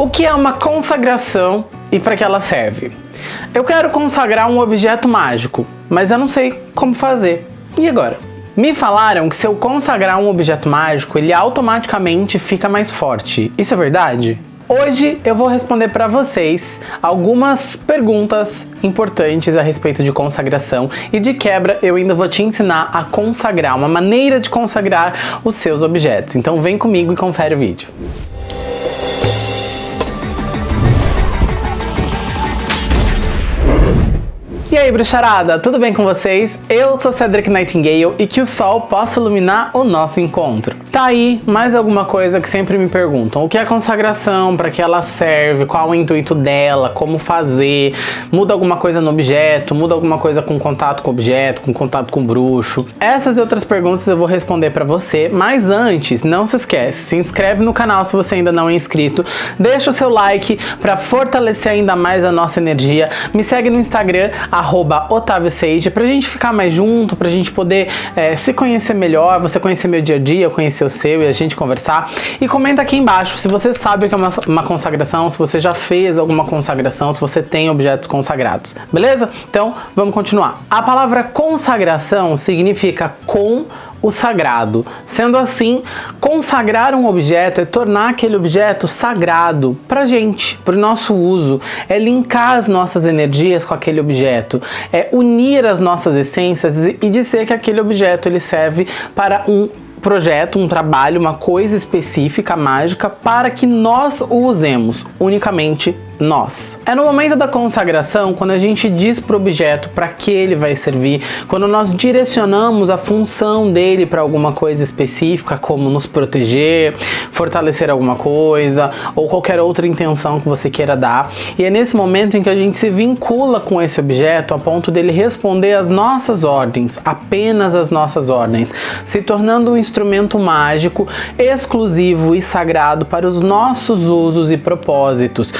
O que é uma consagração e para que ela serve? Eu quero consagrar um objeto mágico, mas eu não sei como fazer. E agora? Me falaram que se eu consagrar um objeto mágico, ele automaticamente fica mais forte. Isso é verdade? Hoje eu vou responder para vocês algumas perguntas importantes a respeito de consagração e de quebra eu ainda vou te ensinar a consagrar, uma maneira de consagrar os seus objetos. Então vem comigo e confere o vídeo. E aí, bruxarada, tudo bem com vocês? Eu sou Cedric Nightingale e que o sol possa iluminar o nosso encontro. Tá aí mais alguma coisa que sempre me perguntam. O que é consagração? Para que ela serve? Qual o intuito dela? Como fazer? Muda alguma coisa no objeto? Muda alguma coisa com contato com objeto? Com contato com bruxo? Essas e outras perguntas eu vou responder para você, mas antes, não se esquece, se inscreve no canal se você ainda não é inscrito, deixa o seu like para fortalecer ainda mais a nossa energia, me segue no Instagram, arroba Otávio Seiji, pra gente ficar mais junto, pra gente poder é, se conhecer melhor, você conhecer meu dia a dia, eu conhecer o seu e a gente conversar. E comenta aqui embaixo se você sabe o que é uma, uma consagração, se você já fez alguma consagração, se você tem objetos consagrados, beleza? Então, vamos continuar. A palavra consagração significa com o sagrado. Sendo assim, consagrar um objeto é tornar aquele objeto sagrado para gente, para o nosso uso, é linkar as nossas energias com aquele objeto, é unir as nossas essências e dizer que aquele objeto ele serve para um projeto, um trabalho, uma coisa específica, mágica, para que nós o usemos unicamente nós. É no momento da consagração, quando a gente diz para o objeto para que ele vai servir, quando nós direcionamos a função dele para alguma coisa específica, como nos proteger, fortalecer alguma coisa, ou qualquer outra intenção que você queira dar. E é nesse momento em que a gente se vincula com esse objeto a ponto dele responder às nossas ordens, apenas as nossas ordens, se tornando um instrumento mágico exclusivo e sagrado para os nossos usos e propósitos,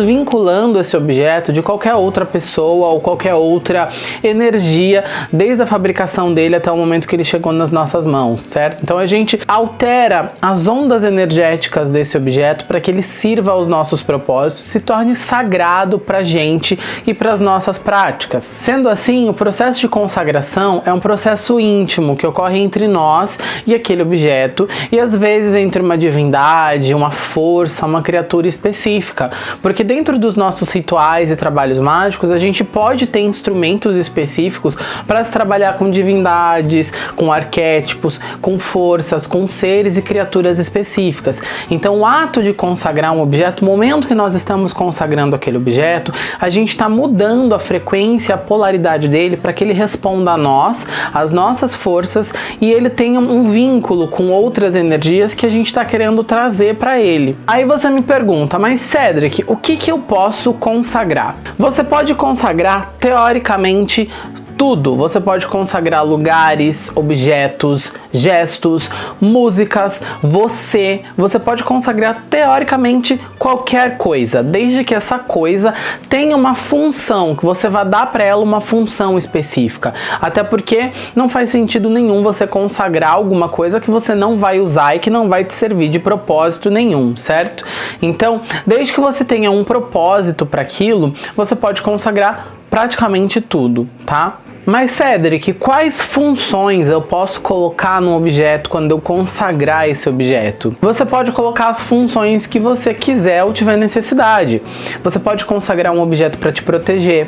desvinculando esse objeto de qualquer outra pessoa ou qualquer outra energia, desde a fabricação dele até o momento que ele chegou nas nossas mãos, certo? Então a gente altera as ondas energéticas desse objeto para que ele sirva aos nossos propósitos, se torne sagrado para a gente e para as nossas práticas. Sendo assim, o processo de consagração é um processo íntimo que ocorre entre nós e aquele objeto e às vezes entre uma divindade, uma força, uma criatura específica, porque dentro dos nossos rituais e trabalhos mágicos, a gente pode ter instrumentos específicos para se trabalhar com divindades, com arquétipos, com forças, com seres e criaturas específicas. Então, o ato de consagrar um objeto, o momento que nós estamos consagrando aquele objeto, a gente está mudando a frequência, a polaridade dele para que ele responda a nós, às nossas forças e ele tenha um vínculo com outras energias que a gente está querendo trazer para ele. Aí você me pergunta, mas Cedric, o que que eu posso consagrar? Você pode consagrar, teoricamente, tudo. Você pode consagrar lugares, objetos, gestos, músicas, você. Você pode consagrar teoricamente qualquer coisa, desde que essa coisa tenha uma função, que você vá dar para ela uma função específica. Até porque não faz sentido nenhum você consagrar alguma coisa que você não vai usar e que não vai te servir de propósito nenhum, certo? Então, desde que você tenha um propósito para aquilo, você pode consagrar praticamente tudo, tá? Mas Cedric, quais funções eu posso colocar no objeto quando eu consagrar esse objeto? Você pode colocar as funções que você quiser ou tiver necessidade. Você pode consagrar um objeto para te proteger,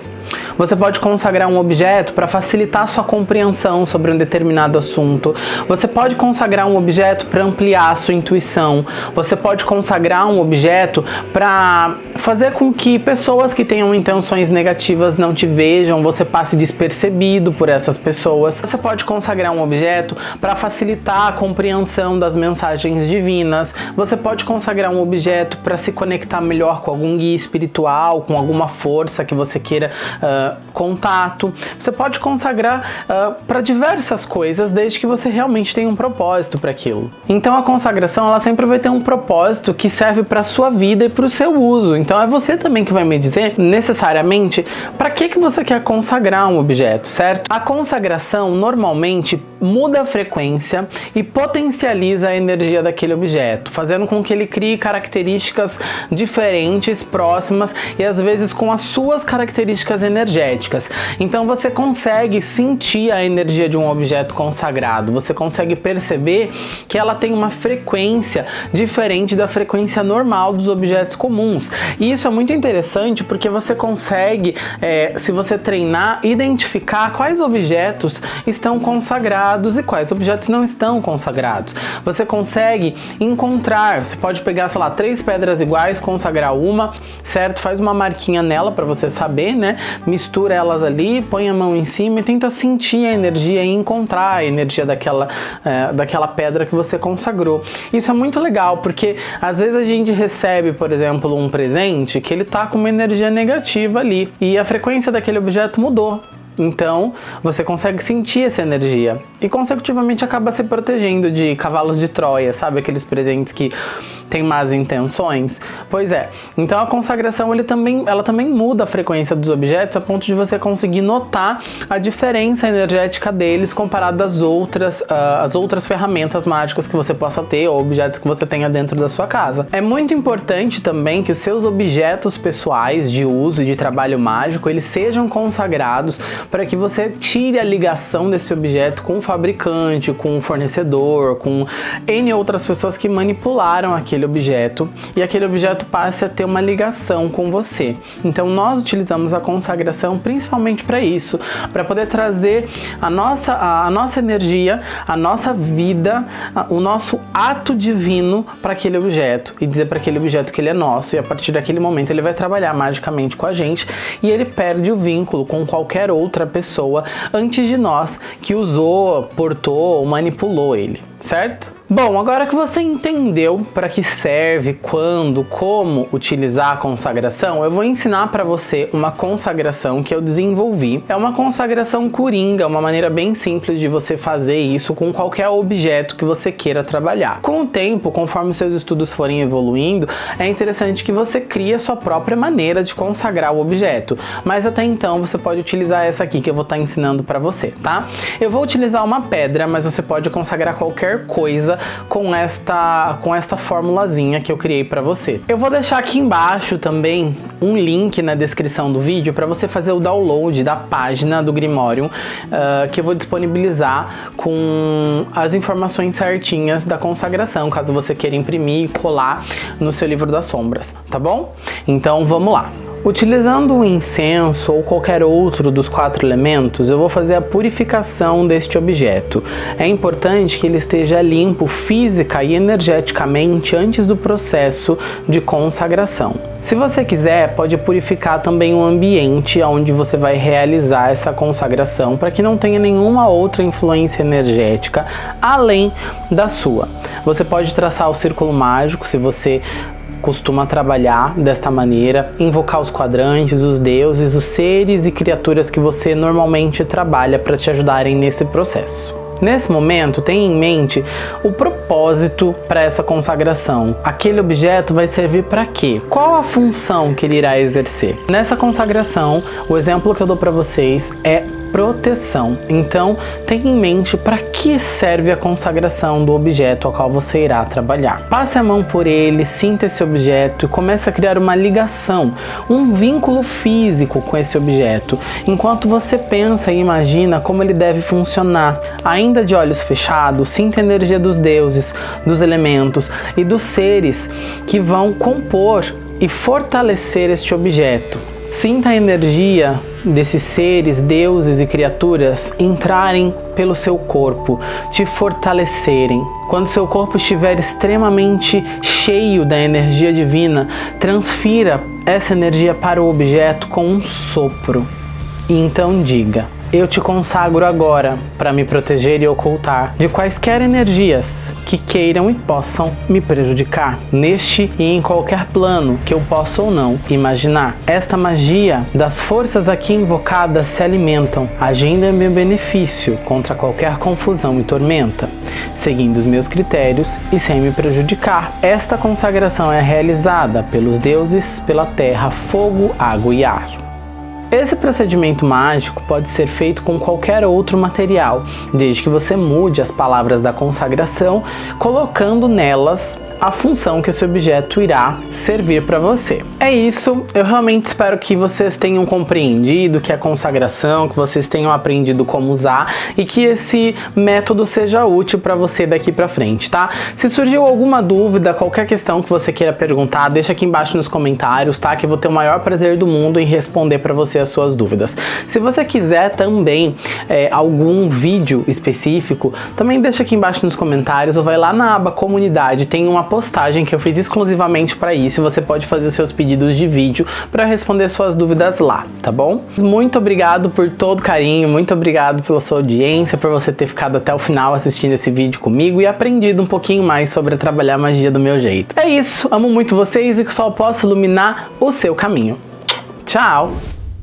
você pode consagrar um objeto para facilitar sua compreensão sobre um determinado assunto. Você pode consagrar um objeto para ampliar sua intuição. Você pode consagrar um objeto para fazer com que pessoas que tenham intenções negativas não te vejam, você passe despercebido por essas pessoas. Você pode consagrar um objeto para facilitar a compreensão das mensagens divinas. Você pode consagrar um objeto para se conectar melhor com algum guia espiritual, com alguma força que você queira uh, contato. Você pode consagrar uh, ah, para diversas coisas, desde que você realmente tenha um propósito para aquilo. Então a consagração ela sempre vai ter um propósito que serve para sua vida e para o seu uso. Então é você também que vai me dizer necessariamente para que, que você quer consagrar um objeto. certo? A consagração normalmente muda a frequência e potencializa a energia daquele objeto, fazendo com que ele crie características diferentes, próximas e às vezes com as suas características energéticas. Então você consegue sentir a energia de um objeto consagrado, você consegue perceber que ela tem uma frequência diferente da frequência normal dos objetos comuns. E isso é muito interessante porque você consegue, é, se você treinar, identificar quais objetos estão consagrados e quais objetos não estão consagrados. Você consegue encontrar, você pode pegar, sei lá, três pedras iguais, consagrar uma, certo? Faz uma marquinha nela para você saber, né? Mistura elas ali, põe a mão em cima e tenta sentir a energia e encontrar a energia daquela, é, daquela pedra que você consagrou. Isso é muito legal, porque às vezes a gente recebe, por exemplo, um presente que ele tá com uma energia negativa ali e a frequência daquele objeto mudou. Então, você consegue sentir essa energia e consecutivamente acaba se protegendo de cavalos de Troia, sabe? Aqueles presentes que tem más intenções? Pois é. Então a consagração ele também, ela também muda a frequência dos objetos a ponto de você conseguir notar a diferença energética deles comparado às outras, uh, às outras ferramentas mágicas que você possa ter ou objetos que você tenha dentro da sua casa. É muito importante também que os seus objetos pessoais de uso e de trabalho mágico eles sejam consagrados para que você tire a ligação desse objeto com o fabricante, com o fornecedor, com N outras pessoas que manipularam aquele aquele objeto e aquele objeto passe a ter uma ligação com você. Então nós utilizamos a consagração principalmente para isso, para poder trazer a nossa, a, nossa energia, a nossa vida, o nosso ato divino para aquele objeto e dizer para aquele objeto que ele é nosso e a partir daquele momento ele vai trabalhar magicamente com a gente e ele perde o vínculo com qualquer outra pessoa antes de nós que usou, portou ou manipulou ele, certo? Bom, agora que você entendeu para que serve, quando, como utilizar a consagração, eu vou ensinar para você uma consagração que eu desenvolvi. É uma consagração coringa, uma maneira bem simples de você fazer isso com qualquer objeto que você queira trabalhar. Com o tempo, conforme seus estudos forem evoluindo, é interessante que você crie a sua própria maneira de consagrar o objeto, mas até então você pode utilizar essa aqui que eu vou estar tá ensinando para você, tá? Eu vou utilizar uma pedra, mas você pode consagrar qualquer coisa com esta, com esta formulazinha que eu criei para você. Eu vou deixar aqui embaixo também um link na descrição do vídeo para você fazer o download da página do Grimorium uh, que eu vou disponibilizar com as informações certinhas da consagração, caso você queira imprimir e colar no seu livro das sombras, tá bom? Então vamos lá. Utilizando o incenso ou qualquer outro dos quatro elementos, eu vou fazer a purificação deste objeto. É importante que ele esteja limpo física e energeticamente antes do processo de consagração. Se você quiser, pode purificar também o ambiente onde você vai realizar essa consagração para que não tenha nenhuma outra influência energética além da sua. Você pode traçar o círculo mágico se você costuma trabalhar desta maneira, invocar os quadrantes, os deuses, os seres e criaturas que você normalmente trabalha para te ajudarem nesse processo. Nesse momento, tenha em mente o propósito para essa consagração. Aquele objeto vai servir para quê? Qual a função que ele irá exercer? Nessa consagração, o exemplo que eu dou para vocês é proteção. Então, tenha em mente para que serve a consagração do objeto ao qual você irá trabalhar. Passe a mão por ele, sinta esse objeto e comece a criar uma ligação, um vínculo físico com esse objeto, enquanto você pensa e imagina como ele deve funcionar. Ainda de olhos fechados, sinta a energia dos deuses, dos elementos e dos seres que vão compor e fortalecer este objeto. Sinta a energia desses seres, deuses e criaturas entrarem pelo seu corpo, te fortalecerem. Quando seu corpo estiver extremamente cheio da energia divina, transfira essa energia para o objeto com um sopro. E então diga: eu te consagro agora para me proteger e ocultar de quaisquer energias que queiram e possam me prejudicar, neste e em qualquer plano que eu possa ou não imaginar. Esta magia das forças aqui invocadas se alimentam, agindo em meu benefício contra qualquer confusão e tormenta, seguindo os meus critérios e sem me prejudicar. Esta consagração é realizada pelos deuses, pela terra, fogo, água e ar. Esse procedimento mágico pode ser feito com qualquer outro material, desde que você mude as palavras da consagração, colocando nelas a função que esse objeto irá servir para você. É isso, eu realmente espero que vocês tenham compreendido que a consagração, que vocês tenham aprendido como usar e que esse método seja útil para você daqui para frente, tá? Se surgiu alguma dúvida, qualquer questão que você queira perguntar, deixa aqui embaixo nos comentários, tá? Que eu vou ter o maior prazer do mundo em responder para você as suas dúvidas. Se você quiser também é, algum vídeo específico, também deixa aqui embaixo nos comentários ou vai lá na aba comunidade, tem uma postagem que eu fiz exclusivamente para isso você pode fazer os seus pedidos de vídeo para responder suas dúvidas lá, tá bom? Muito obrigado por todo carinho, muito obrigado pela sua audiência, por você ter ficado até o final assistindo esse vídeo comigo e aprendido um pouquinho mais sobre trabalhar magia do meu jeito. É isso, amo muito vocês e que o sol possa iluminar o seu caminho. Tchau!